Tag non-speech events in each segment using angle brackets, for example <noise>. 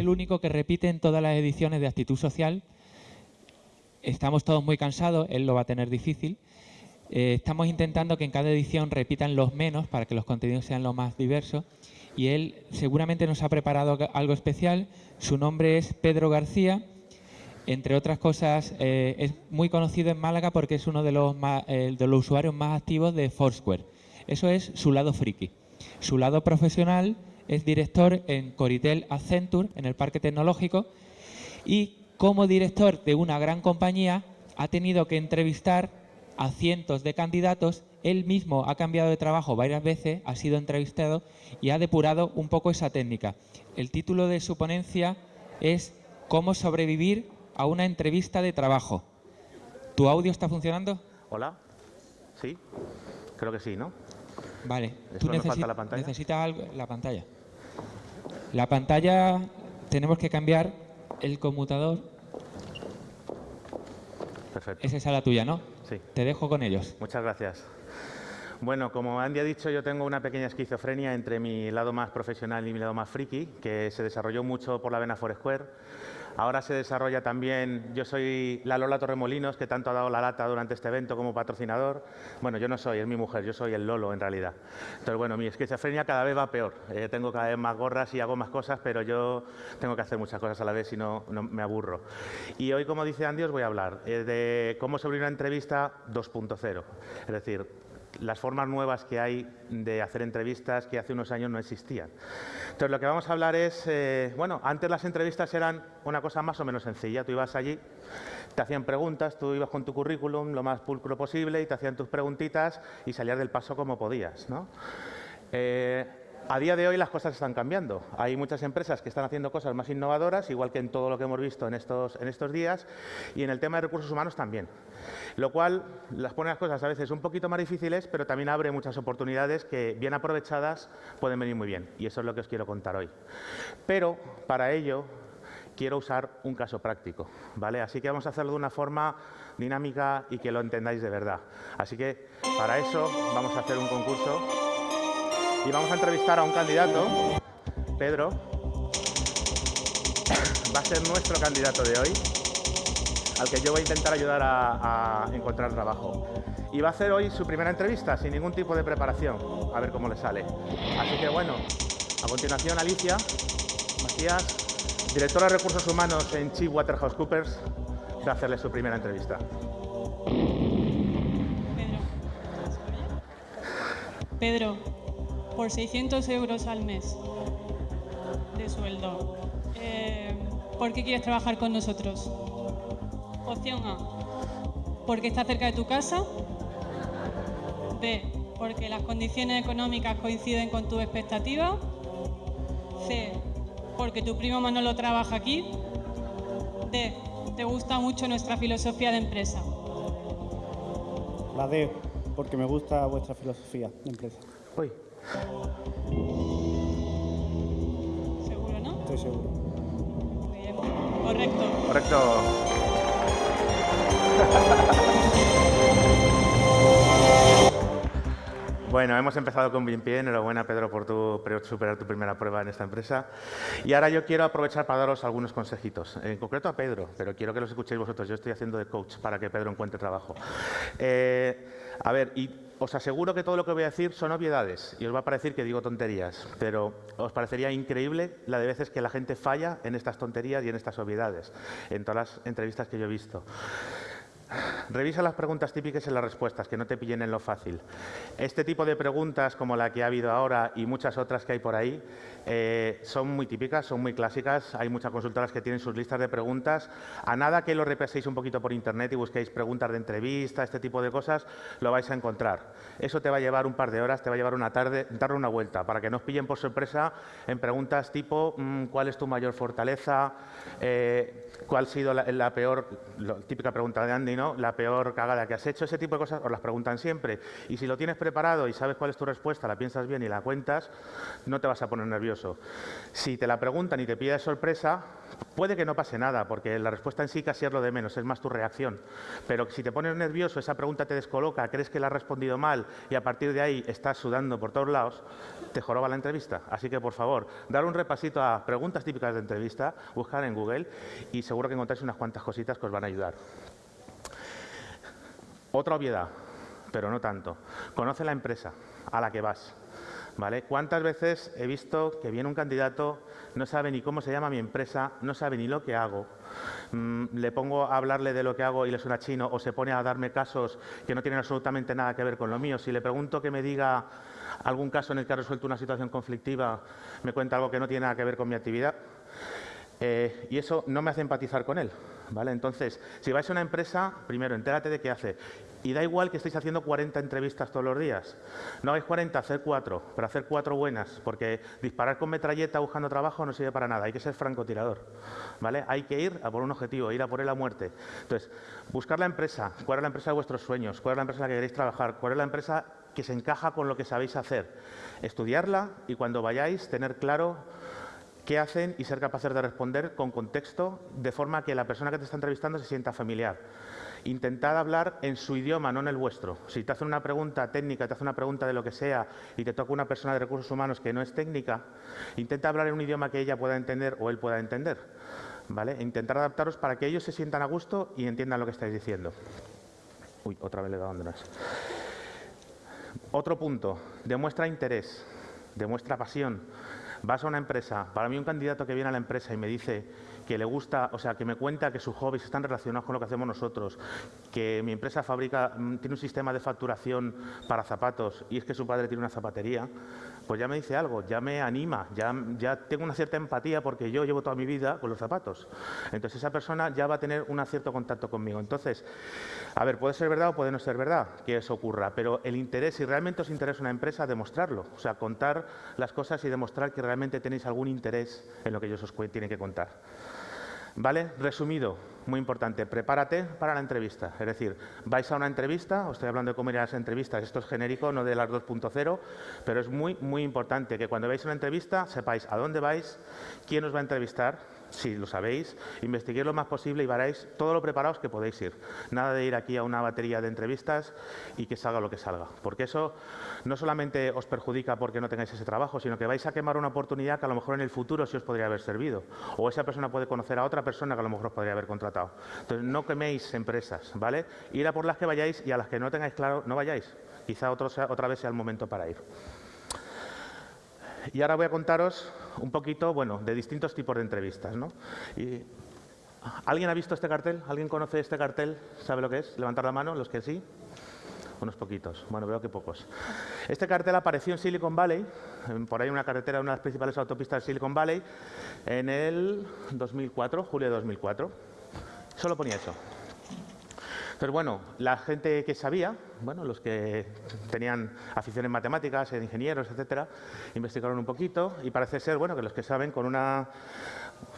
el único que repite en todas las ediciones de Actitud Social. Estamos todos muy cansados, él lo va a tener difícil. Eh, estamos intentando que en cada edición repitan los menos para que los contenidos sean lo más diversos. Y él seguramente nos ha preparado algo especial. Su nombre es Pedro García. Entre otras cosas, eh, es muy conocido en Málaga porque es uno de los, eh, de los usuarios más activos de Foursquare. Eso es su lado friki. Su lado profesional es director en Coritel Accenture, en el Parque Tecnológico, y como director de una gran compañía ha tenido que entrevistar a cientos de candidatos. Él mismo ha cambiado de trabajo varias veces, ha sido entrevistado y ha depurado un poco esa técnica. El título de su ponencia es Cómo sobrevivir a una entrevista de trabajo. ¿Tu audio está funcionando? Hola. Sí. Creo que sí, ¿no? Vale. ¿Tú la pantalla? necesitas algo? la pantalla? La pantalla tenemos que cambiar el conmutador. Perfecto. Esa es la tuya, ¿no? Sí. Te dejo con ellos. Muchas gracias. Bueno, como Andy ha dicho, yo tengo una pequeña esquizofrenia entre mi lado más profesional y mi lado más friki, que se desarrolló mucho por la vena Foursquare. Ahora se desarrolla también, yo soy la Lola Torremolinos, que tanto ha dado la lata durante este evento como patrocinador. Bueno, yo no soy, es mi mujer, yo soy el Lolo en realidad. Entonces, bueno, mi esquizofrenia cada vez va peor. Eh, tengo cada vez más gorras y hago más cosas, pero yo tengo que hacer muchas cosas a la vez y no, me aburro. Y hoy, como dice Andy, os voy a hablar eh, de cómo sobre una entrevista 2.0. Es decir, las formas nuevas que hay de hacer entrevistas que hace unos años no existían. Entonces, lo que vamos a hablar es, eh, bueno, antes las entrevistas eran una cosa más o menos sencilla. Tú ibas allí, te hacían preguntas, tú ibas con tu currículum lo más pulcro posible y te hacían tus preguntitas y salías del paso como podías. ¿no? Eh, a día de hoy las cosas están cambiando. Hay muchas empresas que están haciendo cosas más innovadoras, igual que en todo lo que hemos visto en estos, en estos días, y en el tema de recursos humanos también. Lo cual las pone las cosas a veces un poquito más difíciles, pero también abre muchas oportunidades que, bien aprovechadas, pueden venir muy bien. Y eso es lo que os quiero contar hoy. Pero, para ello, quiero usar un caso práctico. ¿vale? Así que vamos a hacerlo de una forma dinámica y que lo entendáis de verdad. Así que, para eso, vamos a hacer un concurso y vamos a entrevistar a un candidato, Pedro. Va a ser nuestro candidato de hoy, al que yo voy a intentar ayudar a, encontrar trabajo. Y va a hacer hoy su primera entrevista sin ningún tipo de preparación, a ver cómo le sale. Así que bueno, a continuación Alicia Macías, directora de Recursos Humanos en Chief Waterhouse va a hacerle su primera entrevista. Pedro, por 600 euros al mes de sueldo. Eh, ¿Por qué quieres trabajar con nosotros? Opción A, porque está cerca de tu casa. B, porque las condiciones económicas coinciden con tus expectativas. C, porque tu primo Manolo trabaja aquí. D, te gusta mucho nuestra filosofía de empresa. La D, porque me gusta vuestra filosofía de empresa. Uy. ¿Seguro, no? Estoy seguro. Muy bien. Correcto. Correcto. <laughs> Bueno, hemos empezado con bien pie. Enhorabuena, Pedro, por tu, superar tu primera prueba en esta empresa. Y ahora yo quiero aprovechar para daros algunos consejitos. En concreto a Pedro, pero quiero que los escuchéis vosotros. Yo estoy haciendo de coach para que Pedro encuentre trabajo. Eh, a ver, y os aseguro que todo lo que voy a decir son obviedades y os va a parecer que digo tonterías, pero os parecería increíble la de veces que la gente falla en estas tonterías y en estas obviedades, en todas las entrevistas que yo he visto. Revisa las preguntas típicas y las respuestas, que no te pillen en lo fácil. Este tipo de preguntas, como la que ha habido ahora y muchas otras que hay por ahí, eh, son muy típicas, son muy clásicas. Hay muchas consultoras que tienen sus listas de preguntas. A nada que lo repaséis un poquito por Internet y busquéis preguntas de entrevista, este tipo de cosas, lo vais a encontrar. Eso te va a llevar un par de horas, te va a llevar una tarde, darle una vuelta, para que no os pillen por sorpresa en preguntas tipo mm, ¿cuál es tu mayor fortaleza? Eh, ¿Cuál ha sido la, peor, típica pregunta de Andy, ¿no? La peor cagada que has hecho. Ese tipo de cosas os las preguntan siempre. Y si lo tienes preparado y sabes cuál es tu respuesta, la piensas bien y la cuentas, no te vas a poner nervioso. Si te la preguntan y te pide sorpresa, puede que no pase nada, porque la respuesta en sí casi es lo de menos, es más tu reacción. Pero si te pones nervioso, esa pregunta te descoloca, crees que la has respondido mal y a partir de ahí estás sudando por todos lados, te joroba la entrevista. Así que, por favor, dar un repasito a preguntas típicas de entrevista, buscar en Google y seguro que encontráis unas cuantas cositas que os van a ayudar. Otra obviedad, pero no tanto. Conoce la empresa a la que vas. ¿Vale? ¿Cuántas veces he visto que viene un candidato, no sabe ni cómo se llama mi empresa, no sabe ni lo que hago, mm, le pongo a hablarle de lo que hago y le suena chino o se pone a darme casos que no tienen absolutamente nada que ver con lo mío? Si le pregunto que me diga algún caso en el que ha resuelto una situación conflictiva, me cuenta algo que no tiene nada que ver con mi actividad. Eh, y eso no me hace empatizar con él. ¿Vale? Entonces, si vais a una empresa, primero, entérate de qué hace. Y da igual que estéis haciendo 40 entrevistas todos los días. No hagáis 40, hacer cuatro, pero hacer cuatro buenas, porque disparar con metralleta buscando trabajo no sirve para nada. Hay que ser francotirador. ¿vale? Hay que ir a por un objetivo, ir a por él a muerte. Entonces, buscar la empresa, cuál es la empresa de vuestros sueños, cuál es la empresa en la que queréis trabajar, cuál es la empresa que se encaja con lo que sabéis hacer. Estudiarla y cuando vayáis, tener claro qué hacen y ser capaces de responder con contexto, de forma que la persona que te está entrevistando se sienta familiar. Intentad hablar en su idioma, no en el vuestro. Si te hacen una pregunta técnica, te hace una pregunta de lo que sea y te toca una persona de recursos humanos que no es técnica, intenta hablar en un idioma que ella pueda entender o él pueda entender. ¿vale? E intentar adaptaros para que ellos se sientan a gusto y entiendan lo que estáis diciendo. Uy, otra vez le he dado donde Otro punto, demuestra interés, demuestra pasión. Vas a una empresa, para mí un candidato que viene a la empresa y me dice que le gusta, o sea, que me cuenta que sus hobbies están relacionados con lo que hacemos nosotros, que mi empresa fabrica, mm, tiene un sistema de facturación para zapatos y es que su padre tiene una zapatería, pues ya me dice algo, ya me anima, ya, ya tengo una cierta empatía porque yo llevo toda mi vida con los zapatos. Entonces esa persona ya va a tener un cierto contacto conmigo. Entonces, a ver, puede ser verdad o puede no ser verdad que eso ocurra, pero el interés, si realmente os interesa una empresa, demostrarlo. O sea, contar las cosas y demostrar que realmente tenéis algún interés en lo que ellos os tienen que contar. ¿Vale? Resumido, muy importante, prepárate para la entrevista. Es decir, vais a una entrevista, os estoy hablando de cómo ir a las entrevistas, esto es genérico, no de las 2.0, pero es muy, muy importante que cuando a una entrevista sepáis a dónde vais, quién os va a entrevistar, si lo sabéis, investiguéis lo más posible y varéis todo lo preparados que podéis ir. Nada de ir aquí a una batería de entrevistas y que salga lo que salga, porque eso no solamente os perjudica porque no tengáis ese trabajo, sino que vais a quemar una oportunidad que a lo mejor en el futuro sí os podría haber servido, o esa persona puede conocer a otra persona que a lo mejor os podría haber contratado. Entonces, no queméis empresas, ¿vale? Ir a por las que vayáis y a las que no tengáis claro, no vayáis. Quizá otra vez sea el momento para ir. Y ahora voy a contaros un poquito, bueno, de distintos tipos de entrevistas, ¿no? ¿Alguien ha visto este cartel? ¿Alguien conoce este cartel? ¿Sabe lo que es? Levantar la mano, los que sí. Unos poquitos. Bueno, veo que pocos. Este cartel apareció en Silicon Valley, por ahí una carretera, una de las principales autopistas de Silicon Valley, en el 2004, julio de 2004. Solo ponía eso. Pero bueno, la gente que sabía, bueno, los que tenían afición en matemáticas, en ingenieros, etcétera, investigaron un poquito y parece ser, bueno, que los que saben con una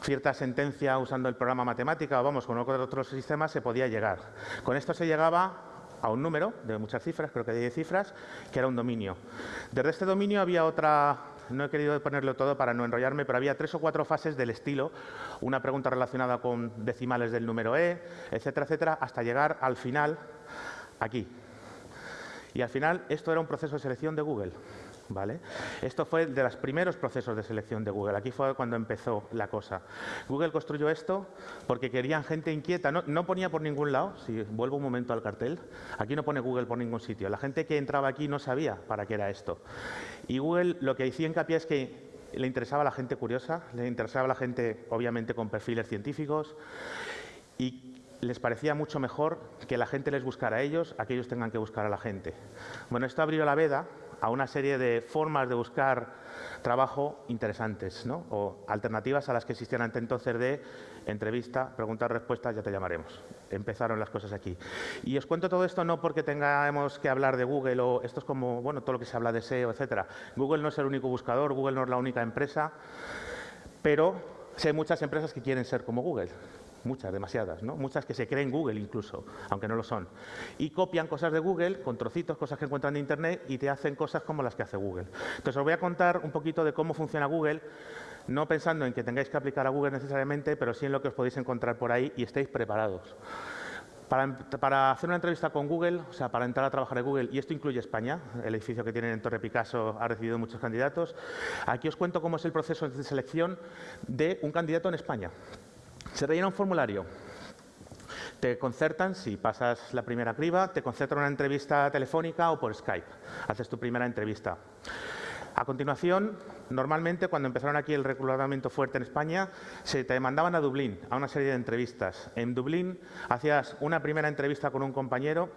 cierta sentencia usando el programa matemática o vamos, con otros sistemas se podía llegar. Con esto se llegaba a un número de muchas cifras, creo que de 10 cifras, que era un dominio. Desde este dominio había otra no he querido ponerlo todo para no enrollarme, pero había tres o cuatro fases del estilo, una pregunta relacionada con decimales del número E, etcétera, etcétera, hasta llegar al final, aquí. Y al final esto era un proceso de selección de Google. Esto fue de los primeros procesos de selección de Google. Aquí fue cuando empezó la cosa. Google construyó esto porque querían gente inquieta. No, ponía por ningún lado, si vuelvo un momento al cartel, aquí no pone Google por ningún sitio. La gente que entraba aquí no sabía para qué era esto. Y Google lo que decía hincapié es que le interesaba a la gente curiosa, le interesaba a la gente, obviamente, con perfiles científicos y les parecía mucho mejor que la gente les buscara a ellos a que ellos tengan que buscar a la gente. Bueno, esto abrió la veda a una serie de formas de buscar trabajo interesantes, o alternativas a las que existían antes entonces de entrevista, preguntas, respuestas, ya te llamaremos. Empezaron las cosas aquí. Y os cuento todo esto no porque tengamos que hablar de Google o esto es como, bueno, todo lo que se habla de SEO, etcétera. Google no es el único buscador, Google no es la única empresa, pero sé muchas empresas que quieren ser como Google. Muchas, demasiadas, ¿no? muchas que se creen Google incluso, aunque no lo son. Y copian cosas de Google con trocitos, cosas que encuentran en Internet y te hacen cosas como las que hace Google. Entonces os voy a contar un poquito de cómo funciona Google, no pensando en que tengáis que aplicar a Google necesariamente, pero sí en lo que os podéis encontrar por ahí y estéis preparados. Para, hacer una entrevista con Google, o sea, para entrar a trabajar en Google, y esto incluye España, el edificio que tienen en Torre Picasso ha recibido muchos candidatos, aquí os cuento cómo es el proceso de selección de un candidato en España. Se rellena un formulario, te concertan, si pasas la primera criba, te concertan una entrevista telefónica o por Skype. Haces tu primera entrevista. A continuación, normalmente cuando empezaron aquí el reclutamiento fuerte en España, se te mandaban a Dublín a una serie de entrevistas. En Dublín hacías una primera entrevista con un compañero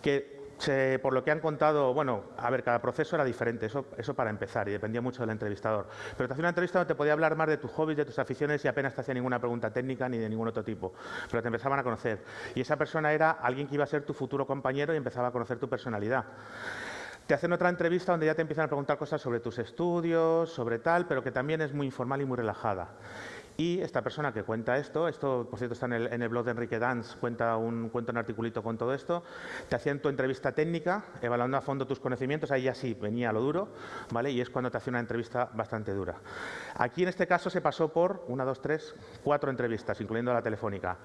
que por lo que han contado, bueno, a ver, cada proceso era diferente, eso, eso para empezar, y dependía mucho del entrevistador. Pero te hacía una entrevista donde te podía hablar más de tus hobbies, de tus aficiones y apenas te hacía ninguna pregunta técnica ni de ningún otro tipo. Pero te empezaban a conocer. Y esa persona era alguien que iba a ser tu futuro compañero y empezaba a conocer tu personalidad. Te hacen otra entrevista donde ya te empiezan a preguntar cosas sobre tus estudios, sobre tal, pero que también es muy informal y muy relajada. Y esta persona que cuenta esto, esto por cierto está en el, blog de Enrique Danz, cuenta un, cuenta un articulito con todo esto, te hacían tu entrevista técnica, evaluando a fondo tus conocimientos, ahí ya sí venía lo duro, ¿vale? Y es cuando te hacía una entrevista bastante dura. Aquí en este caso se pasó por una, dos, tres, cuatro entrevistas, incluyendo la telefónica.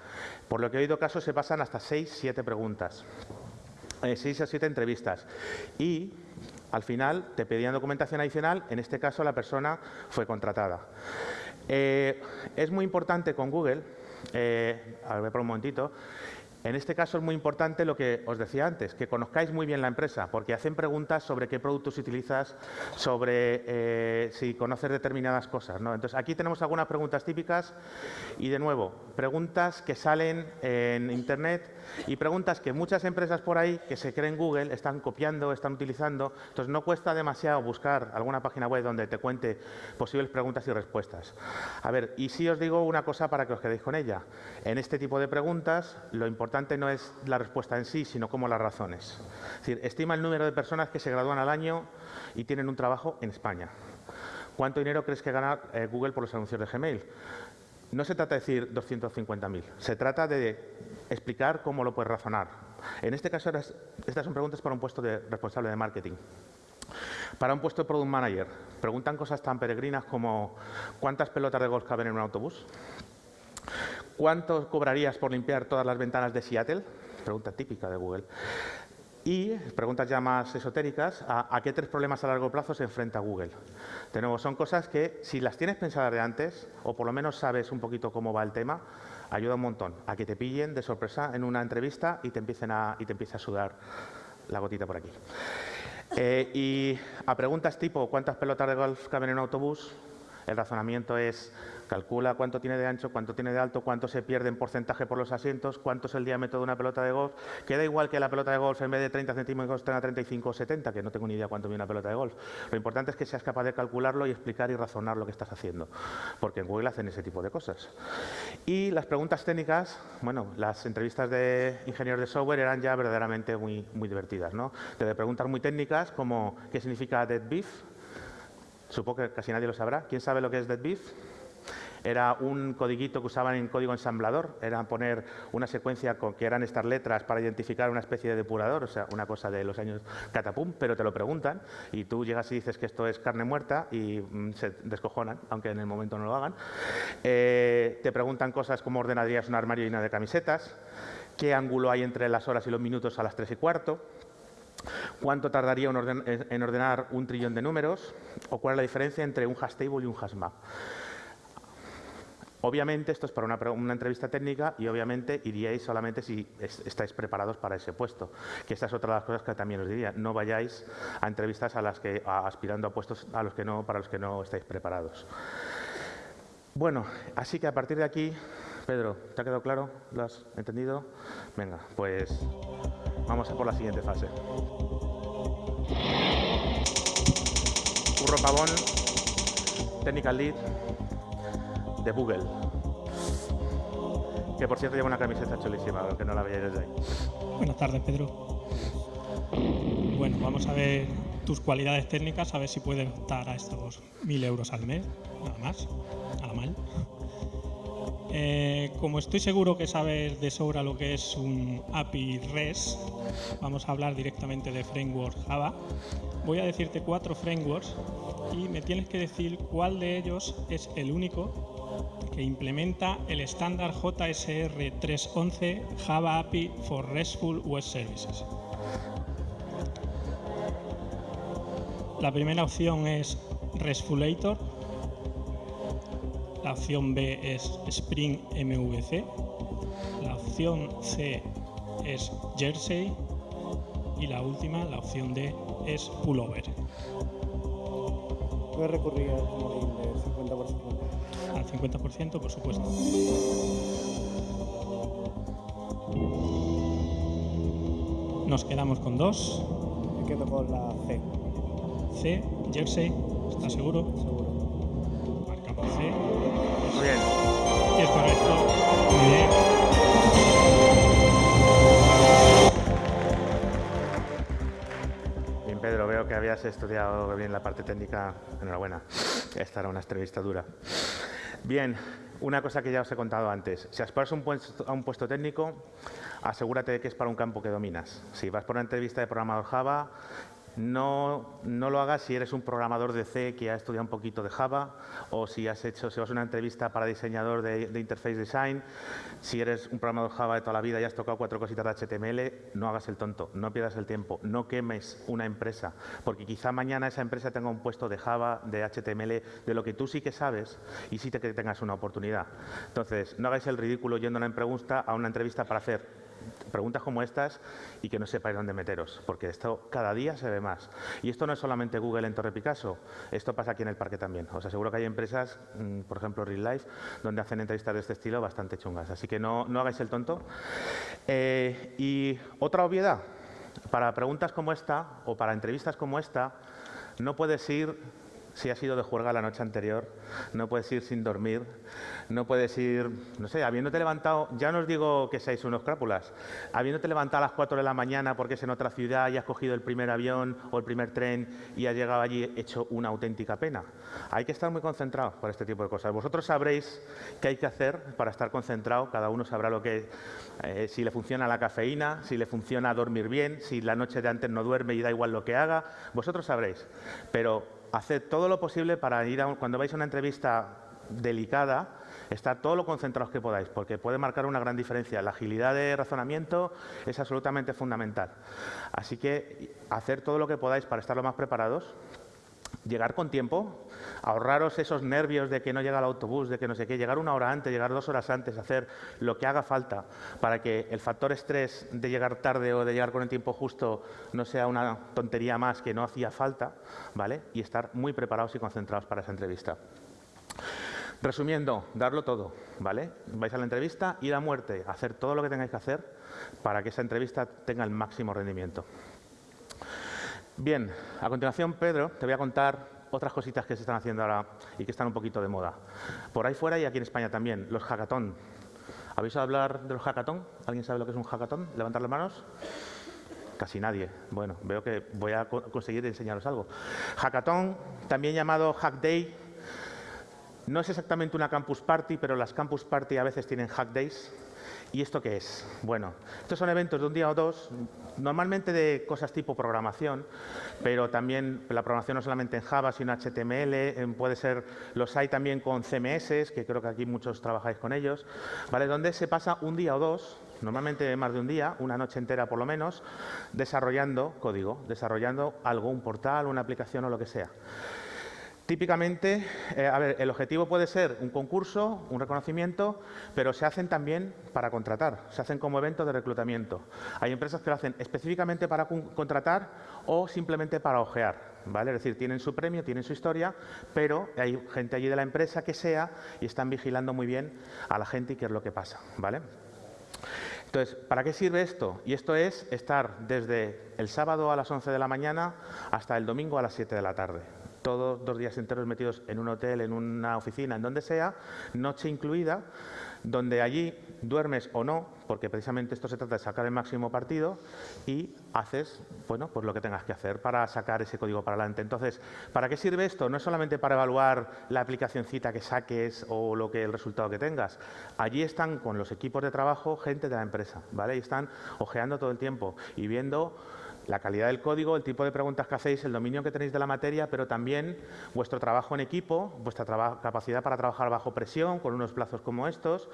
Por lo que he oído casos se pasan hasta seis, siete preguntas. Eh, seis a siete entrevistas. Y al final te pedían documentación adicional, en este caso la persona fue contratada. Eh, es muy importante con Google, eh, a ver por un momentito, en este caso es muy importante lo que os decía antes, que conozcáis muy bien la empresa, porque hacen preguntas sobre qué productos utilizas, sobre eh, si conoces determinadas cosas. ¿no? Entonces, aquí tenemos algunas preguntas típicas y, de nuevo, preguntas que salen en Internet y preguntas que muchas empresas por ahí que se creen Google están copiando, están utilizando. Entonces, no cuesta demasiado buscar alguna página web donde te cuente posibles preguntas y respuestas. A ver, y si os digo una cosa para que os quedéis con ella. En este tipo de preguntas, lo importante no es la respuesta en sí, sino cómo las razones. Es decir, estima el número de personas que se gradúan al año y tienen un trabajo en España. ¿Cuánto dinero crees que gana eh, Google por los anuncios de Gmail? No se trata de decir 250.000, se trata de explicar cómo lo puedes razonar. En este caso, estas son preguntas para un puesto de responsable de marketing. Para un puesto de product manager, preguntan cosas tan peregrinas como ¿cuántas pelotas de golf caben en un autobús? ¿Cuánto cobrarías por limpiar todas las ventanas de Seattle? Pregunta típica de Google. Y preguntas ya más esotéricas, ¿a, qué tres problemas a largo plazo se enfrenta Google? De nuevo, son cosas que si las tienes pensadas de antes, o por lo menos sabes un poquito cómo va el tema, ayuda un montón a que te pillen de sorpresa en una entrevista y te empiecen a, y te empiece a sudar la gotita por aquí. Eh, y a preguntas tipo ¿cuántas pelotas de golf caben en un autobús? El razonamiento es calcula cuánto tiene de ancho, cuánto tiene de alto, cuánto se pierde en porcentaje por los asientos, cuánto es el diámetro de una pelota de golf. Queda igual que la pelota de golf en vez de 30 centímetros tenga 35 o 70, que no tengo ni idea cuánto mide una pelota de golf. Lo importante es que seas capaz de calcularlo y explicar y razonar lo que estás haciendo, porque en Google hacen ese tipo de cosas. Y las preguntas técnicas, bueno, las entrevistas de ingenieros de software eran ya verdaderamente muy, muy divertidas. ¿no? Te preguntas muy técnicas como ¿qué significa dead beef? Supongo que casi nadie lo sabrá. ¿Quién sabe lo que es dead beef? Era un codiguito que usaban en código ensamblador, era poner una secuencia con que eran estas letras para identificar una especie de depurador, o sea, una cosa de los años catapum, pero te lo preguntan y tú llegas y dices que esto es carne muerta y mm, se descojonan, aunque en el momento no lo hagan. Eh, te preguntan cosas como ordenarías un armario lleno de camisetas, qué ángulo hay entre las horas y los minutos a las tres y cuarto, cuánto tardaría en ordenar un trillón de números o cuál es la diferencia entre un hash table y un hash map. Obviamente esto es para una, entrevista técnica y obviamente iríais solamente si estáis preparados para ese puesto. Que esta es otra de las cosas que también os diría. No vayáis a entrevistas a las que aspirando a puestos a los que no, para los que no estáis preparados. Bueno, así que a partir de aquí, Pedro, ¿te ha quedado claro? ¿Lo has entendido? Venga, pues vamos a por la siguiente fase. Curro Pavón, Technical Lead, de Google. Que por cierto lleva una camiseta chulísima, aunque no la veáis desde ahí. Buenas tardes, Pedro. Bueno, vamos a ver tus cualidades técnicas, a ver si puedes optar a estos mil euros al mes, nada más, nada mal. Eh, como estoy seguro que sabes de sobra lo que es un API REST, vamos a hablar directamente de framework Java. Voy a decirte cuatro frameworks y me tienes que decir cuál de ellos es el único que implementa el estándar JSR 311 Java API for RESTful Web Services. La primera opción es RESTfulator, la opción B es Spring MVC, la opción C es Jersey y la última, la opción D, es Pullover. Voy a recurrir al comodín del 50%. Al 50%, por supuesto. Nos quedamos con dos. Me quedo con la C, C, Jersey, ¿estás seguro? seguro. Marcamos C. Muy bien. Y es correcto. Muy bien. Bien, Pedro, veo que habías estudiado bien la parte técnica. Enhorabuena. Esta era una entrevista dura. Bien, una cosa que ya os he contado antes. Si aspiras un puesto, a un puesto técnico, asegúrate de que es para un campo que dominas. Si vas por una entrevista de programador Java, no, lo hagas si eres un programador de C que ha estudiado un poquito de Java o si has hecho, si vas a una entrevista para diseñador de, de interface design, si eres un programador Java de toda la vida y has tocado cuatro cositas de HTML, no hagas el tonto, no pierdas el tiempo, no quemes una empresa, porque quizá mañana esa empresa tenga un puesto de Java, de HTML, de lo que tú sí que sabes y sí te, que tengas una oportunidad. Entonces, no hagáis el ridículo yendo a una pregunta, a una entrevista para hacer preguntas como estas y que no sepáis dónde meteros, porque esto cada día se ve más. Y esto no es solamente Google en Torre Picasso, esto pasa aquí en el parque también. Os aseguro que hay empresas, mm, por ejemplo Real Life, donde hacen entrevistas de este estilo bastante chungas. Así que no, no hagáis el tonto. Eh, y otra obviedad, para preguntas como esta o para entrevistas como esta, no puedes ir si has ido de juerga la noche anterior, no puedes ir sin dormir, no puedes ir, no sé, habiéndote levantado, ya no os digo que seáis unos crápulas, habiéndote levantado a las 4 de la mañana porque es en otra ciudad y has cogido el primer avión o el primer tren y has llegado allí hecho una auténtica pena. Hay que estar muy concentrados para este tipo de cosas. Vosotros sabréis qué hay que hacer para estar concentrado, cada uno sabrá lo que, eh, si le funciona la cafeína, si le funciona dormir bien, si la noche de antes no duerme y da igual lo que haga, vosotros sabréis. Pero haced todo lo posible para ir a cuando vais a una entrevista delicada, estar todo lo concentrados que podáis, porque puede marcar una gran diferencia. La agilidad de razonamiento es absolutamente fundamental. Así que hacer todo lo que podáis para estar lo más preparados, llegar con tiempo, ahorraros esos nervios de que no llega el autobús, de que no sé qué, llegar una hora antes, llegar dos horas antes, hacer lo que haga falta para que el factor estrés de llegar tarde o de llegar con el tiempo justo no sea una tontería más que no hacía falta, ¿vale? Y estar muy preparados y concentrados para esa entrevista. Resumiendo, darlo todo, ¿vale? Vais a la entrevista, ir a muerte, hacer todo lo que tengáis que hacer para que esa entrevista tenga el máximo rendimiento. Bien, a continuación, Pedro, te voy a contar otras cositas que se están haciendo ahora y que están un poquito de moda. Por ahí fuera y aquí en España también, los hackathon. ¿Habéis oído hablar de los hackathon? ¿Alguien sabe lo que es un hackathon? Levantar las manos. Casi nadie. Bueno, veo que voy a co- conseguir enseñaros algo. Hackathon, también llamado Hack Day, no es exactamente una campus party, pero las campus party a veces tienen hack days. ¿Y esto qué es? Bueno, estos son eventos de un día o dos, normalmente de cosas tipo programación, pero también la programación no solamente en Java, sino en HTML, puede ser, los hay también con CMS, que creo que aquí muchos trabajáis con ellos, ¿vale? Donde se pasa un día o dos, normalmente más de un día, una noche entera por lo menos, desarrollando código, desarrollando algo, un portal, una aplicación o lo que sea. Típicamente, eh, a ver, el objetivo puede ser un concurso, un reconocimiento, pero se hacen también para contratar, se hacen como eventos de reclutamiento. Hay empresas que lo hacen específicamente para con- contratar o simplemente para ojear, ¿vale? Es decir, tienen su premio, tienen su historia, pero hay gente allí de la empresa que sea y están vigilando muy bien a la gente y qué es lo que pasa, ¿vale? Entonces, ¿para qué sirve esto? Y esto es estar desde el sábado a las 11 de la mañana hasta el domingo a las 7 de la tarde. Todos dos días enteros metidos en un hotel, en una oficina, en donde sea, noche incluida, donde allí duermes o no, porque precisamente esto se trata de sacar el máximo partido y haces bueno, pues lo que tengas que hacer para sacar ese código para adelante. Entonces, ¿para qué sirve esto? No es solamente para evaluar la aplicacióncita que saques o lo que el resultado que tengas. Allí están con los equipos de trabajo gente de la empresa, ¿vale? Y están ojeando todo el tiempo y viendo la calidad del código, el tipo de preguntas que hacéis, el dominio que tenéis de la materia, pero también vuestro trabajo en equipo, vuestra capacidad para trabajar bajo presión, con unos plazos como estos,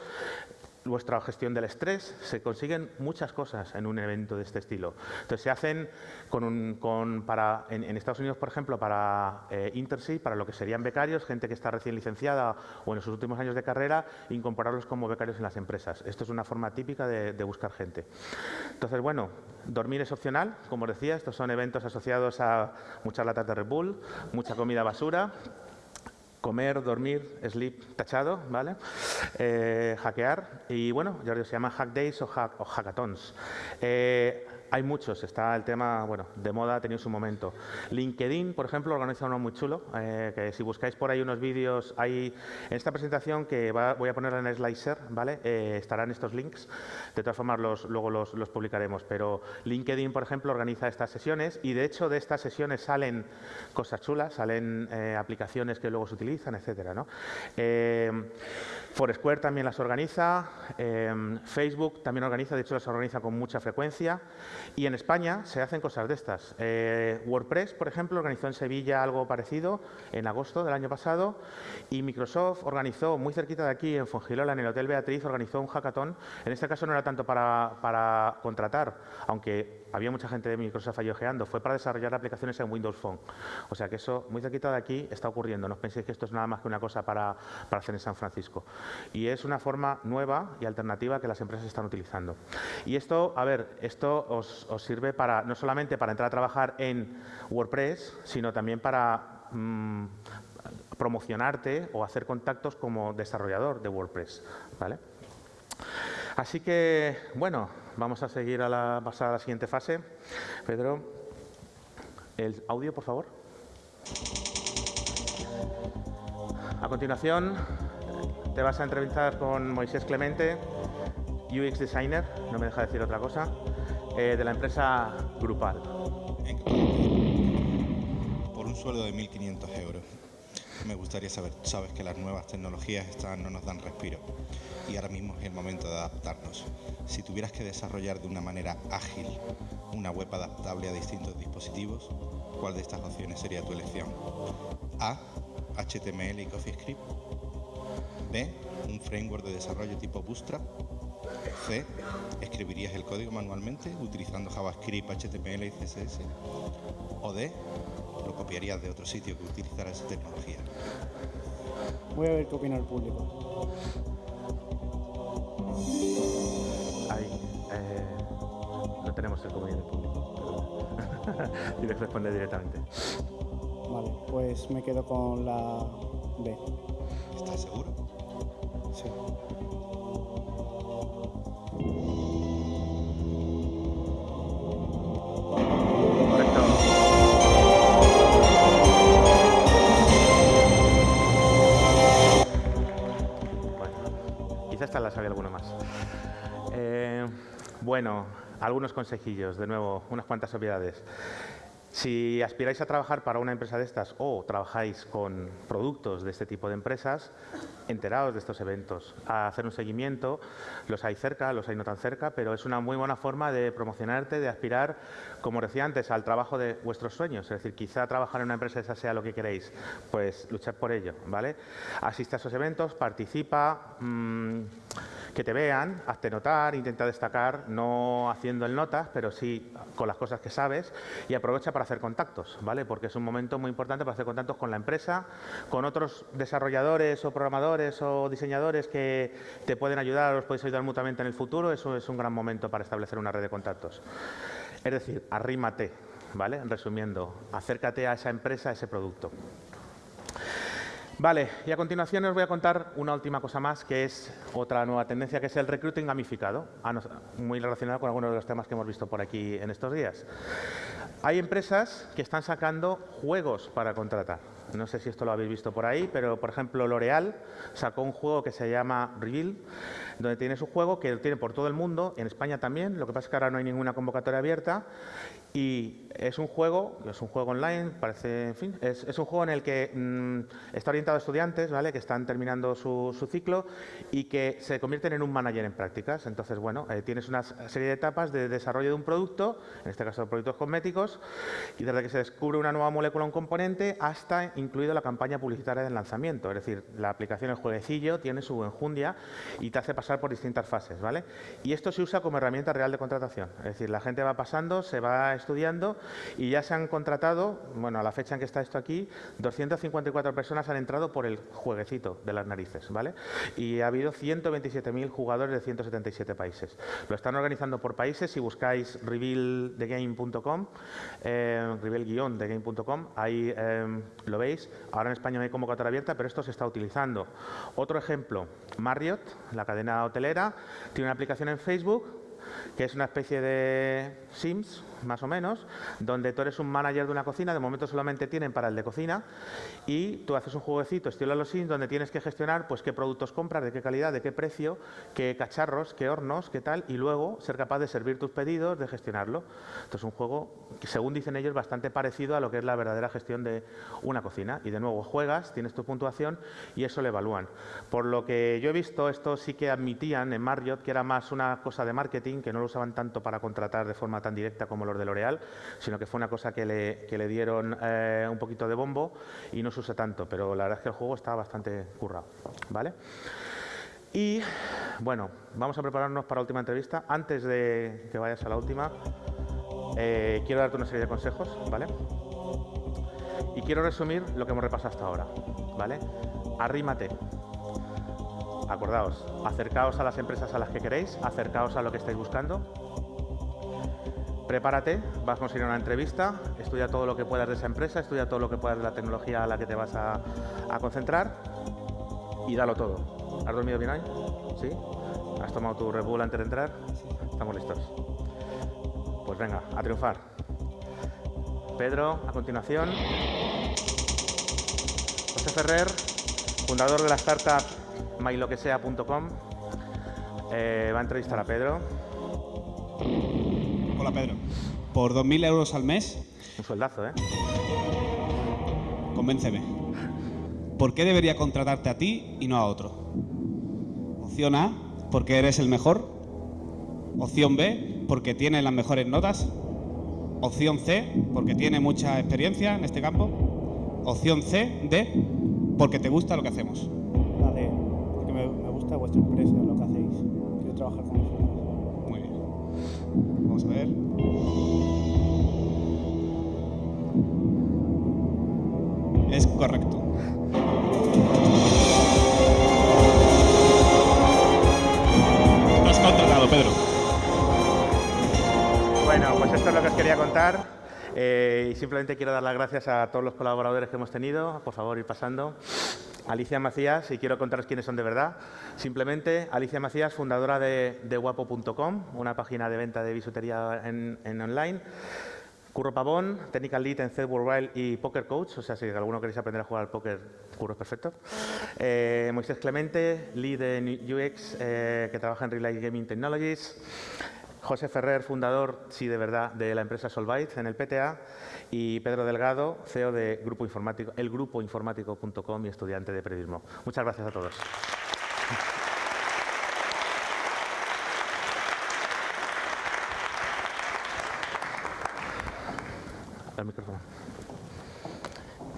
vuestra gestión del estrés, se consiguen muchas cosas en un evento de este estilo. Entonces se hacen con para, en, Estados Unidos, por ejemplo, para eh, para lo que serían becarios, gente que está recién licenciada o en sus últimos años de carrera, incorporarlos como becarios en las empresas. Esto es una forma típica de, buscar gente. Entonces, bueno, dormir es opcional, como decía, estos son eventos asociados a muchas latas de Red Bull, mucha comida basura, comer, dormir, sleep tachado, ¿vale? Eh, hackear y bueno, ya se llama hack days o, hack, o hackathons. Eh, hay muchos, está el tema bueno, de moda, ha tenido su momento. LinkedIn, por ejemplo, organiza uno muy chulo, eh, que si buscáis por ahí unos vídeos, hay en esta presentación que voy a poner en el slicer, ¿vale? Eh, estarán estos links, de todas formas los, luego los, publicaremos, pero LinkedIn, por ejemplo, organiza estas sesiones y de hecho de estas sesiones salen cosas chulas, salen eh, aplicaciones que luego se utilizan, etcétera, ¿no? Foursquare también las organiza, Facebook también organiza, de hecho las organiza con mucha frecuencia y en España se hacen cosas de estas. Eh, WordPress, por ejemplo, organizó en Sevilla algo parecido en agosto del año pasado y Microsoft organizó muy cerquita de aquí, en Fongilola, en el Hotel Beatriz, organizó un hackathon. En este caso no era tanto para, para contratar, aunque había mucha gente de Microsoft allí fue para desarrollar aplicaciones en Windows Phone. O sea que eso muy cerquita de aquí está ocurriendo. No penséis que esto es nada más que una cosa para, para hacer en San Francisco. Y es una forma nueva y alternativa que las empresas están utilizando. Y esto, a ver, esto os os, sirve para no solamente para entrar a trabajar en WordPress, sino también para mm, promocionarte o hacer contactos como desarrollador de WordPress. ¿vale? Así que, bueno, vamos a seguir a la, pasar a la siguiente fase. Pedro, el audio, por favor. A continuación, te vas a entrevistar con Moisés Clemente, UX Designer, no me deja decir otra cosa. Eh, de la empresa Grupal. Por un sueldo de 1.500 euros. Me gustaría saber, sabes que las nuevas tecnologías no nos dan respiro y ahora mismo es el momento de adaptarnos. Si tuvieras que desarrollar de una manera ágil una web adaptable a distintos dispositivos, ¿cuál de estas opciones sería tu elección? A. HTML y CoffeeScript. B. Un framework de desarrollo tipo Bootstrap C. Escribirías el código manualmente utilizando JavaScript, HTML y CSS. O D. Lo copiarías de otro sitio que utilizara esa tecnología. Voy a ver qué opina el público. Ahí. Eh, no tenemos el comentario del público. Tienes <laughs> que responder directamente. Vale, pues me quedo con la B. ¿Estás seguro? Bueno, algunos consejillos, de nuevo, unas cuantas obviedades. Si aspiráis a trabajar para una empresa de estas o trabajáis con productos de este tipo de empresas, enteraos de estos eventos, a hacer un seguimiento, los hay cerca, los hay no tan cerca, pero es una muy buena forma de promocionarte, de aspirar, como decía antes, al trabajo de vuestros sueños. Es decir, quizá trabajar en una empresa esa sea lo que queréis, pues luchad por ello, ¿vale? Asiste a esos eventos, participa, mmm, que te vean, hazte notar, intenta destacar, no haciendo el notas, pero sí con las cosas que sabes y aprovecha para hacer contactos, ¿vale? Porque es un momento muy importante para hacer contactos con la empresa, con otros desarrolladores o programadores o diseñadores que te pueden ayudar, os podéis ayudar mutuamente en el futuro, eso es un gran momento para establecer una red de contactos. Es decir, arrímate, ¿vale? Resumiendo, acércate a esa empresa, a ese producto. Vale, y a continuación os voy a contar una última cosa más, que es otra nueva tendencia, que es el recruiting gamificado, muy relacionado con algunos de los temas que hemos visto por aquí en estos días. Hay empresas que están sacando juegos para contratar. No sé si esto lo habéis visto por ahí, pero por ejemplo L'Oreal sacó un juego que se llama Reveal, donde tiene su juego que lo tiene por todo el mundo, en España también, lo que pasa es que ahora no hay ninguna convocatoria abierta y es un juego, es un juego online, parece, en fin, es, un juego en el que mm, está orientado a estudiantes, ¿vale? Que están terminando su, su, ciclo y que se convierten en un manager en prácticas. Entonces, bueno, eh, tienes una serie de etapas de desarrollo de un producto, en este caso productos cosméticos, y desde que se descubre una nueva molécula o un componente hasta incluido la campaña publicitaria del lanzamiento. Es decir, la aplicación, el jueguecillo, tiene su enjundia y te hace pasar por distintas fases, ¿vale? Y esto se usa como herramienta real de contratación. Es decir, la gente va pasando, se va estudiando y ya se han contratado, bueno, a la fecha en que está esto aquí, 254 personas han entrado por el jueguecito de las narices, ¿vale? Y ha habido 127.000 jugadores de 177 países. Lo están organizando por países, si buscáis revealthegame.com, eh, reveal-thegame.com, ahí eh, lo veis. Ahora en España no hay convocatoria abierta, pero esto se está utilizando. Otro ejemplo, Marriott, la cadena hotelera, tiene una aplicación en Facebook que es una especie de Sims, más o menos, donde tú eres un manager de una cocina, de momento solamente tienen para el de cocina, y tú haces un jueguecito estilo los Sims donde tienes que gestionar pues qué productos compras, de qué calidad, de qué precio, qué cacharros, qué hornos, qué tal, y luego ser capaz de servir tus pedidos, de gestionarlo. Esto es un juego según dicen ellos, bastante parecido a lo que es la verdadera gestión de una cocina. Y de nuevo, juegas, tienes tu puntuación y eso lo evalúan. Por lo que yo he visto, esto sí que admitían en Marriott que era más una cosa de marketing, que no lo usaban tanto para contratar de forma tan directa como de L'Oreal, sino que fue una cosa que le, que le dieron eh, un poquito de bombo y no se usa tanto, pero la verdad es que el juego está bastante currado. ¿vale? Y bueno, vamos a prepararnos para la última entrevista. Antes de que vayas a la última, eh, quiero darte una serie de consejos, ¿vale? Y quiero resumir lo que hemos repasado hasta ahora, ¿vale? Arrímate. Acordaos, acercaos a las empresas a las que queréis, acercaos a lo que estáis buscando, prepárate, vas a conseguir una entrevista, estudia todo lo que puedas de esa empresa, estudia todo lo que puedas de la tecnología a la que te vas a, a concentrar y dalo todo. ¿Has dormido bien hoy? ¿Sí? ¿Has tomado tu Red antes de entrar? Estamos listos. Pues venga, a triunfar. Pedro, a continuación. José Ferrer, fundador de la startup myloquesea.com, eh, va a entrevistar a Pedro. Hola Pedro. Por 2.000 euros al mes. Un sueldazo, ¿eh? Convénceme. ¿Por qué debería contratarte a ti y no a otro? Opción A, porque eres el mejor. Opción B, porque tienes las mejores notas. Opción C, porque tiene mucha experiencia en este campo. Opción C, D, porque te gusta lo que hacemos. La D, porque me, me gusta vuestra empresa, Vamos a ver. Es correcto. Has contratado, Pedro. Bueno, pues esto es lo que os quería contar. Eh, y simplemente quiero dar las gracias a todos los colaboradores que hemos tenido. Por favor, ir pasando. Alicia Macías, y quiero contaros quiénes son de verdad. Simplemente, Alicia Macías, fundadora de, de guapo.com, una página de venta de bisutería en, en online. Curro Pavón, Technical Lead en Zed Worldwide y Poker Coach, o sea, si alguno queréis aprender a jugar al póker, Curro es perfecto. Eh, Moisés Clemente, Lead en UX, eh, que trabaja en Relay Gaming Technologies. José Ferrer, fundador, sí, de verdad, de la empresa Solvite en el PTA. Y Pedro Delgado, CEO de Grupo Informático, elgrupoinformático.com y estudiante de periodismo. Muchas gracias a todos. El micrófono.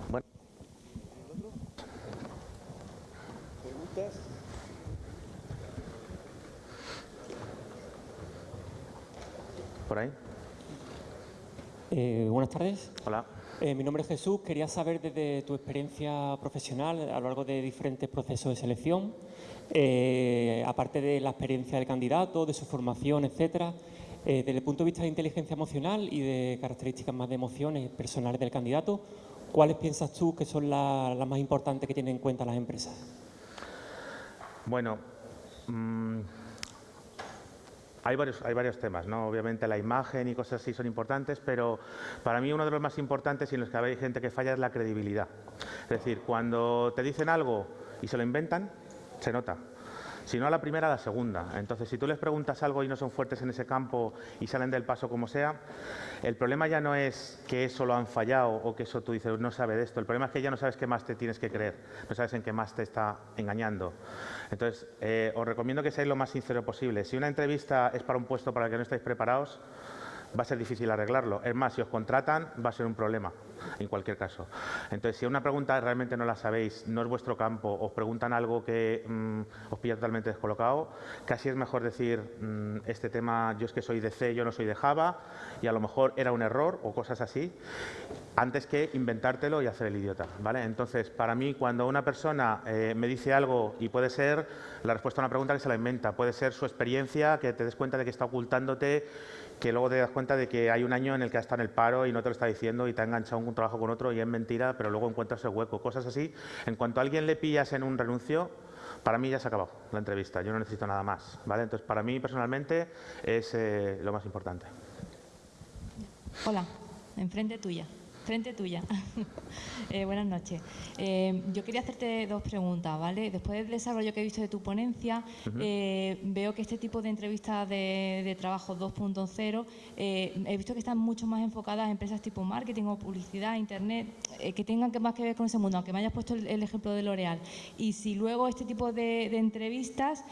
Bueno. ¿Por ahí? Eh, buenas tardes. Hola. Eh, mi nombre es Jesús. Quería saber desde tu experiencia profesional a lo largo de diferentes procesos de selección, eh, aparte de la experiencia del candidato, de su formación, etcétera, desde el punto de vista de inteligencia emocional y de características más de emociones personales del candidato, ¿cuáles piensas tú que son la- las más importantes que tienen en cuenta las empresas? Bueno, mm, hay varios, hay varios temas, ¿no? Obviamente la imagen y cosas así son importantes, pero para mí uno de los más importantes y en los que hay gente que falla es la credibilidad. Es decir, cuando te dicen algo y se lo inventan, se nota. Si no a la primera, a la segunda. Entonces, si tú les preguntas algo y no son fuertes en ese campo y salen del paso como sea, el problema ya no es que eso lo han fallado o que eso tú dices, no sabe de esto. El problema es que ya no sabes qué más te tienes que creer, no sabes en qué más te está engañando. Entonces, eh, os recomiendo que seáis lo más sincero posible. Si una entrevista es para un puesto para el que no estáis preparados, va a ser difícil arreglarlo. Es más, si os contratan, va a ser un problema, en cualquier caso. Entonces, si una pregunta realmente no la sabéis, no es vuestro campo, os preguntan algo que mm, os pilla totalmente descolocado, casi es mejor decir, mm, este tema, yo es que soy de C, yo no soy de Java, y a lo mejor era un error o cosas así, antes que inventártelo y hacer el idiota. ¿vale? Entonces, para mí, cuando una persona eh, me dice algo y puede ser la respuesta a una pregunta que se la inventa, puede ser su experiencia, que te des cuenta de que está ocultándote que luego te das cuenta de que hay un año en el que has estado en el paro y no te lo está diciendo y te ha enganchado un trabajo con otro y es mentira, pero luego encuentras el hueco. Cosas así. En cuanto a alguien le pillas en un renuncio, para mí ya se ha acabado la entrevista. Yo no necesito nada más. ¿vale? Entonces, para mí personalmente es eh, lo más importante. Hola, enfrente tuya frente tuya. <laughs> Eh, buenas noches. Eh, yo quería hacerte dos preguntas, ¿vale? Después del desarrollo que he visto de tu ponencia, eh, veo que este tipo de entrevistas de, trabajo 2.0, he visto que están mucho más enfocadas a empresas tipo marketing o publicidad, internet, que tengan que más que ver con ese mundo, aunque me hayas puesto el, ejemplo de L'Oreal. Y si luego este tipo de, entrevistas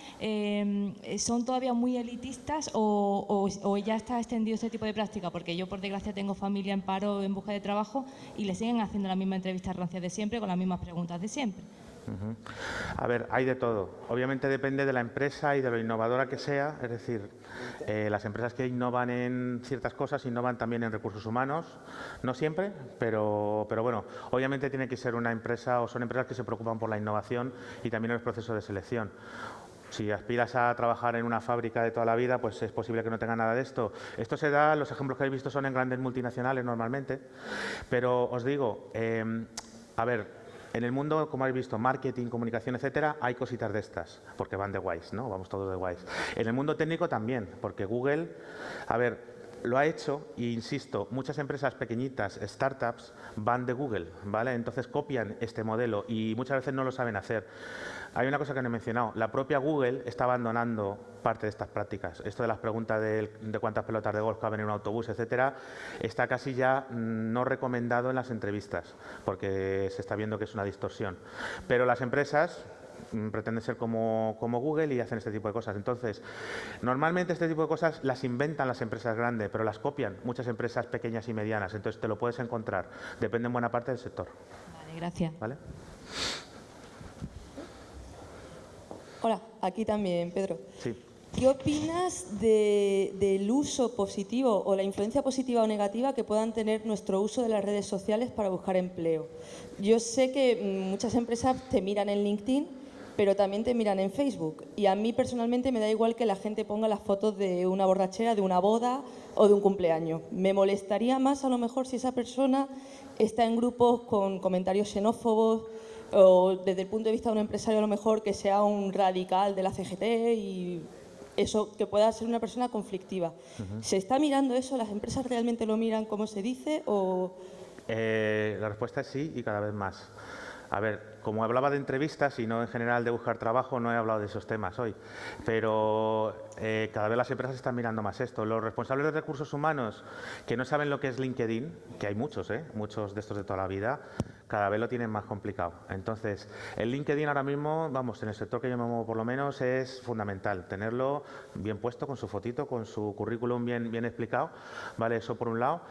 son todavía muy elitistas o, o ya está extendido este tipo de práctica, porque yo por desgracia tengo familia en paro en busca de trabajo y le siguen haciendo la misma entrevista rancia de siempre con las mismas preguntas de siempre. A ver, hay de todo. Obviamente depende de la empresa y de lo innovadora que sea. Es decir, eh, las empresas que innovan en ciertas cosas innovan también en recursos humanos. No siempre, pero, pero bueno, obviamente tiene que ser una empresa o son empresas que se preocupan por la innovación y también el proceso de selección. Si aspiras a trabajar en una fábrica de toda la vida, pues es posible que no tenga nada de esto. Esto se da, los ejemplos que habéis visto son en grandes multinacionales normalmente, pero os digo, em, a ver, en el mundo, como habéis visto, marketing, comunicación, etcétera, hay cositas de estas, porque van de guays, ¿no? Vamos todos de guays. En el mundo técnico también, porque Google, a ver, lo ha hecho e insisto, muchas empresas pequeñitas, startups, van de Google, ¿vale? Entonces copian este modelo y muchas veces no lo saben hacer. Hay una cosa que no he mencionado. La propia Google está abandonando parte de estas prácticas. Esto de las preguntas de, cuántas pelotas de golf caben en un autobús, etcétera, está casi ya mm, no recomendado en las entrevistas, porque se está viendo que es una distorsión. Pero las empresas pretenden ser como, como, Google y hacen este tipo de cosas. Entonces, normalmente este tipo de cosas las inventan las empresas grandes, pero las copian muchas empresas pequeñas y medianas. Entonces, te lo puedes encontrar. Depende en buena parte del sector. Vale, gracias. ¿Vale? Hola, aquí también, Pedro. Sí. ¿Qué opinas del uso positivo o la influencia positiva o negativa que puedan tener nuestro uso de las redes sociales para buscar empleo? Yo sé que mm, muchas empresas te miran en LinkedIn, pero también te miran en Facebook. Y a mí personalmente me da igual que la gente ponga las fotos de una borrachera, de una boda o de un cumpleaños. Me molestaría más a lo mejor si esa persona está en grupos con comentarios xenófobos, o desde el punto de vista de un empresario a lo mejor que sea un radical de la CGT y eso, que pueda ser una persona conflictiva. ¿Se está mirando eso? ¿Las empresas realmente lo miran como se dice o...? Eh, la respuesta es sí y cada vez más. A ver, como hablaba de entrevistas y no en general de buscar trabajo, no he hablado de esos temas hoy. Pero eh, cada vez las empresas están mirando más esto. Los responsables de recursos humanos que no saben lo que es LinkedIn, que hay muchos, ¿eh? muchos de estos de toda la vida, cada vez lo tienen más complicado. Entonces, el LinkedIn ahora mismo, vamos, en el sector que yo me muevo por lo menos, es fundamental tenerlo bien puesto, con su fotito, con su currículum bien, bien explicado, ¿vale? Eso por un lado.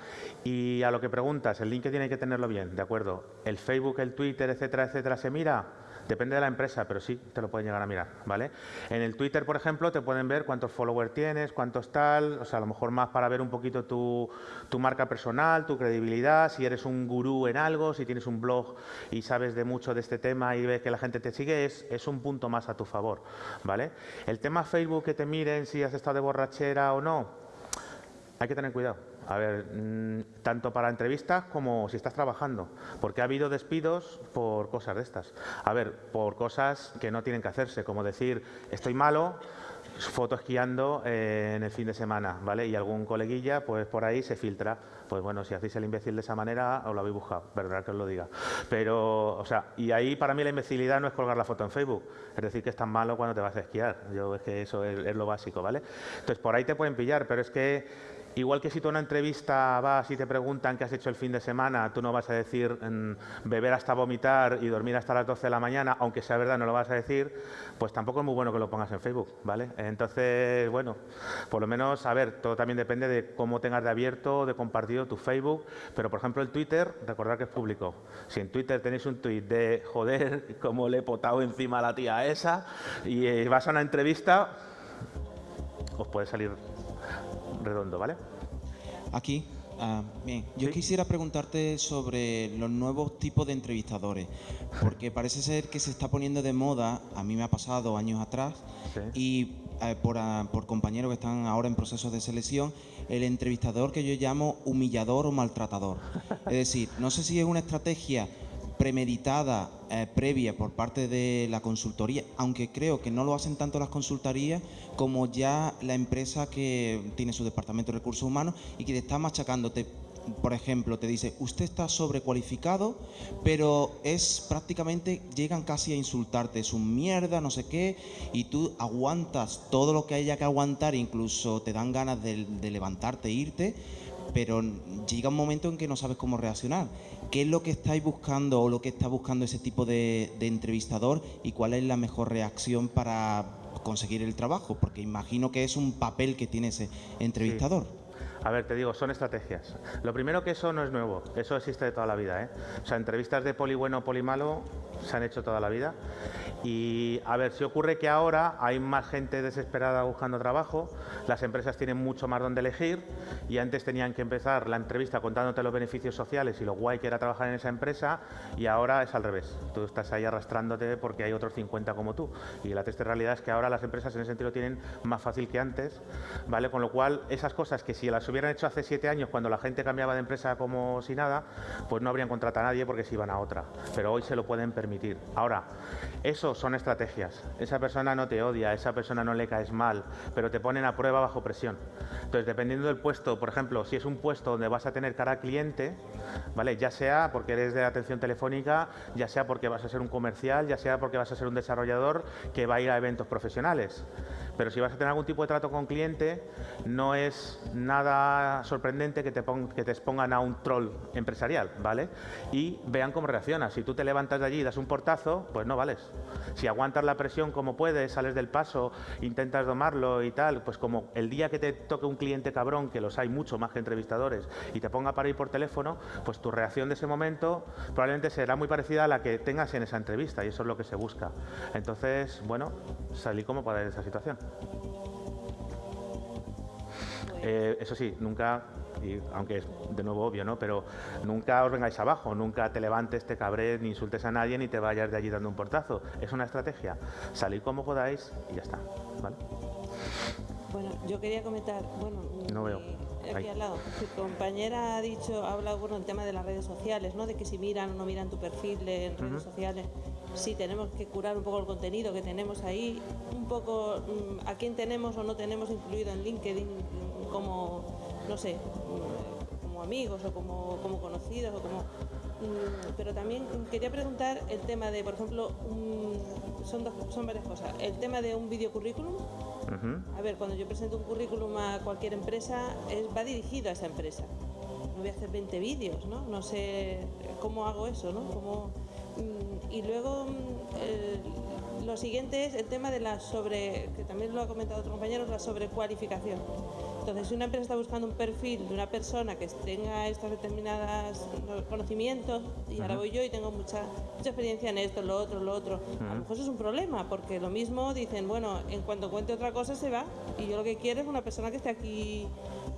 Y a lo que preguntas, el LinkedIn hay que tenerlo bien, ¿de acuerdo? El Facebook, el Twitter, etcétera, etcétera, se mira. Depende de la empresa, pero sí te lo pueden llegar a mirar, ¿vale? En el Twitter, por ejemplo, te pueden ver cuántos followers tienes, cuántos tal, o sea, a lo mejor más para ver un poquito tu, tu marca personal, tu credibilidad, si eres un gurú en algo, si tienes un blog y sabes de mucho de este tema y ves que la gente te sigue, es, es un punto más a tu favor, ¿vale? El tema Facebook, que te miren si has estado de borrachera o no, hay que tener cuidado. A ver, mm, tanto para entrevistas como si estás trabajando, porque ha habido despidos por cosas de estas. A ver, por cosas que no tienen que hacerse, como decir, estoy malo, foto esquiando eh, en el fin de semana, ¿vale? Y algún coleguilla, pues por ahí se filtra. Pues bueno, si hacéis el imbécil de esa manera, os lo habéis buscado, verdad que os lo diga. Pero, o sea, y ahí para mí la imbecilidad no es colgar la foto en Facebook, es decir, que es tan malo cuando te vas a esquiar. Yo es que eso es, es lo básico, ¿vale? Entonces, por ahí te pueden pillar, pero es que Igual que si tú a una entrevista vas y te preguntan qué has hecho el fin de semana, tú no vas a decir mm, beber hasta vomitar y dormir hasta las 12 de la mañana, aunque sea verdad, no lo vas a decir, pues tampoco es muy bueno que lo pongas en Facebook, ¿vale? Entonces, bueno, por lo menos, a ver, todo también depende de cómo tengas de abierto, de compartido tu Facebook, pero por ejemplo el Twitter, recordad que es público. Si en Twitter tenéis un tweet de, joder, cómo le he potado encima a la tía esa, y vas a una entrevista, os puede salir redondo, ¿vale? Aquí. Ah, bien, yo quisiera preguntarte sobre los nuevos tipos de entrevistadores, <laughs> porque parece ser que se está poniendo de moda, a mí me ha pasado años atrás, y eh, por, ah, por compañeros que están ahora en procesos de selección, el entrevistador que yo llamo humillador o maltratador. <laughs> Es decir, no sé si es una estrategia premeditada, eh, previa por parte de la consultoría, aunque creo que no lo hacen tanto las consultorías como ya la empresa que tiene su departamento de recursos humanos y que te está machacándote. Por ejemplo, te dice, usted está sobrecualificado, pero es prácticamente, llegan casi a insultarte, es un mierda, no sé qué, y tú aguantas todo lo que haya que aguantar, incluso te dan ganas de, de levantarte e irte, pero llega un momento en que no sabes cómo reaccionar. ¿Qué es lo que estáis buscando o lo que está buscando ese tipo de, entrevistador y cuál es la mejor reacción para conseguir el trabajo? Porque imagino que es un papel que tiene ese entrevistador. A ver, te digo, son estrategias. Lo primero que eso no es nuevo, eso existe de toda la vida. ¿eh? O sea, entrevistas de poli bueno, poli malo se han hecho toda la vida. Y a ver, si ocurre que ahora hay más gente desesperada buscando trabajo, las empresas tienen mucho más donde elegir y antes tenían que empezar la entrevista contándote los beneficios sociales y lo guay que era trabajar en esa empresa y ahora es al revés. Tú estás ahí arrastrándote porque hay otros 50 como tú. Y la triste realidad es que ahora las empresas en ese sentido tienen más fácil que antes, ¿vale? Con lo cual, esas cosas que si las hubieran hecho hace siete años cuando la gente cambiaba de empresa como si nada, pues no habrían contratado a nadie porque se iban a otra. Pero hoy se lo pueden permitir. Ahora, eso son estrategias. Esa persona no te odia, esa persona no le caes mal, pero te ponen a prueba bajo presión. Entonces, dependiendo del puesto, por ejemplo, si es un puesto donde vas a tener cara a cliente, ¿vale? Ya sea porque eres de atención telefónica, ya sea porque vas a ser un comercial, ya sea porque vas a ser un desarrollador que va a ir a eventos profesionales. Pero si vas a tener algún tipo de trato con cliente, no es nada sorprendente que te, que te expongan a un troll empresarial, ¿vale? Y vean cómo reaccionas. Si tú te levantas de allí y das un portazo, pues no vales. Si aguantas la presión como puedes, sales del paso, intentas domarlo y tal, pues como el día que te toque un cliente cabrón, que los hay mucho más que entrevistadores, y te ponga para ir por teléfono, pues tu reacción de ese momento probablemente será muy parecida a la que tengas en esa entrevista, y eso es lo que se busca. Entonces, bueno, salí como para esa situación. Eh, eso sí, nunca, y aunque es de nuevo obvio, ¿no? Pero nunca os vengáis abajo, nunca te levantes, te cabres, ni insultes a nadie, ni te vayas de allí dando un portazo. Es una estrategia. Salid como podáis y ya está, ¿vale? Bueno, yo quería comentar, bueno, no veo. Aquí al lado, tu compañera ha dicho, ha hablado bueno, del tema de las redes sociales, ¿no? De que si miran o no miran tu perfil en redes sociales, sí tenemos que curar un poco el contenido que tenemos ahí, un poco mm, a quién tenemos o no tenemos incluido en LinkedIn como, no sé, mm, como amigos o como, como conocidos o como mm, pero también quería preguntar el tema de, por ejemplo, son, dos, son varias cosas. El tema de un videocurrículum. A ver, cuando yo presento un currículum a cualquier empresa, es, va dirigido a esa empresa. No voy a hacer 20 vídeos, ¿no? No sé cómo hago eso, ¿no? Mm, y luego lo siguiente es el tema de la sobre, que también lo ha comentado otro compañero, la sobrecualificación. Entonces, si una empresa está buscando un perfil de una persona que tenga estos determinados conocimientos, y ahora voy yo y tengo mucha, mucha experiencia en esto, lo otro, lo otro, a lo mejor eso es un problema, porque lo mismo dicen, bueno, en cuanto cuente otra cosa se va, y yo lo que quiero es una persona que esté aquí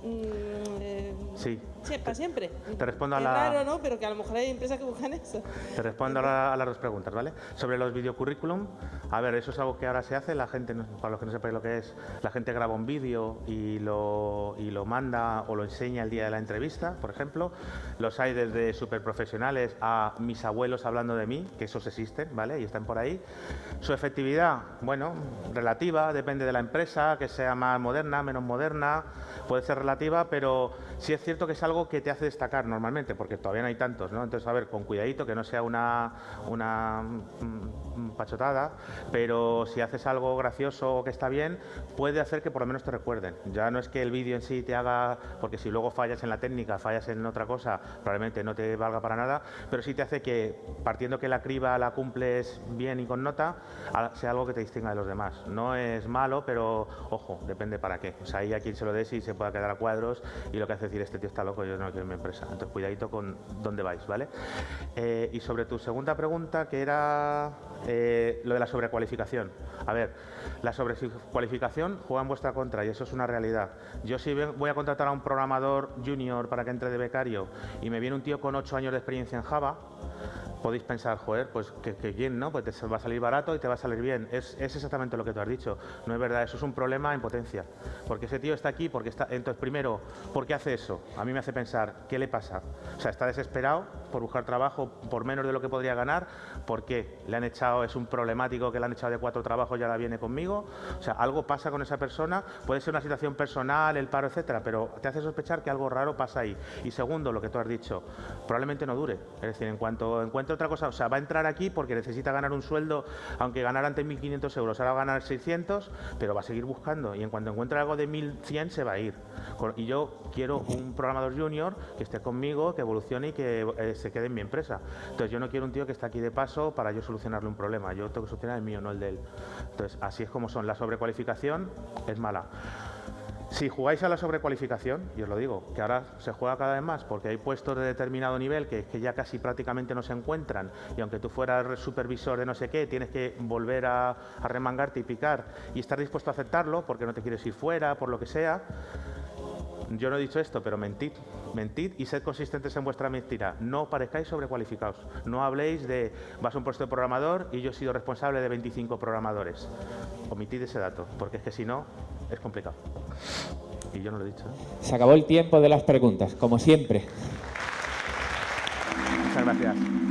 mm, eh, Sí. sí, para siempre. Te respondo a la- raro, ¿no? Pero que a lo mejor hay empresas que buscan eso. Te respondo a, la- a las dos preguntas, ¿vale? Sobre los videocurrículum, a ver, eso es algo que ahora se hace, la gente, para los que no sepáis lo que es, la gente graba un vídeo y lo, y lo manda o lo enseña el día de la entrevista, por ejemplo. Los hay desde súper profesionales a mis abuelos hablando de mí, que esos existen, ¿vale? Y están por ahí. Su efectividad, bueno, relativa, depende de la empresa, que sea más moderna, menos moderna, puede ser relativa, pero sí es cierto que es algo que te hace destacar normalmente, porque todavía no hay tantos, ¿no? Entonces, a ver, con cuidadito, que no sea una, una mm, pachotada, pero si haces algo gracioso o que está bien, puede hacer que por lo menos te recuerden. Ya no es que el vídeo en sí te haga, porque si luego fallas en la técnica, fallas en otra cosa, probablemente no te valga para nada, pero sí te hace que, partiendo que la criba la cumples bien y con nota, sea algo que te distinga de los demás. No es malo, pero ojo, depende para qué. O sea, ahí a quien se lo des y se pueda quedar a cuadros y lo que hace decir, este tío está loco, yo no quiero mi empresa. Entonces, cuidadito con dónde vais, ¿vale? Eh, y sobre tu segunda pregunta, que era eh, lo de la sobrecualificación. A ver, la sobrecualificación juega en vuestra contra y eso es una realidad. Yo si voy a contratar a un programador junior para que entre de becario y me viene un tío con ocho años de experiencia en Java, podéis pensar, joder, pues que, que bien, ¿no? Pues te va a salir barato y te va a salir bien. Es, es exactamente lo que tú has dicho. No es verdad, eso es un problema en potencia. Porque ese tío está aquí, porque está. Entonces, primero, ¿por qué hace eso? A mí me hace pensar, ¿qué le pasa? O sea, está desesperado por buscar trabajo por menos de lo que podría ganar. ¿Por qué? Le han echado, es un problemático que le han echado de cuatro trabajos y ahora viene conmigo. O sea, algo pasa con esa persona. Puede ser una situación personal, el paro, etcétera, pero te hace sospechar que algo raro pasa ahí. Y segundo, lo que tú has dicho, probablemente no dure. Es decir, en cuanto encuentre otra cosa, o sea, va a entrar aquí porque necesita ganar un sueldo, aunque ganara antes 1.500 euros, ahora va a ganar 600, pero va a seguir buscando. Y en cuanto encuentre algo de 1.100, se va a ir. Y yo quiero un programador junior que esté conmigo, que evolucione y que eh, se quede en mi empresa. Entonces, yo no quiero un tío que está aquí de paso para yo solucionarle un problema. Yo tengo que solucionar el mío, no el de él. Entonces, así es como son. La sobrecualificación es mala. Si jugáis a la sobrecualificación, y os lo digo, que ahora se juega cada vez más porque hay puestos de determinado nivel que, que ya casi prácticamente no se encuentran y aunque tú fueras supervisor de no sé qué, tienes que volver a, a remangarte y picar y estar dispuesto a aceptarlo porque no te quieres ir fuera, por lo que sea. Yo no he dicho esto, pero mentid, mentid y sed consistentes en vuestra mentira. No parezcáis sobrecualificados. No habléis de vas a un puesto de programador y yo he sido responsable de 25 programadores. Omitid ese dato, porque es que si no, es complicado. Y yo no lo he dicho. ¿eh? Se acabó el tiempo de las preguntas, como siempre. Muchas gracias.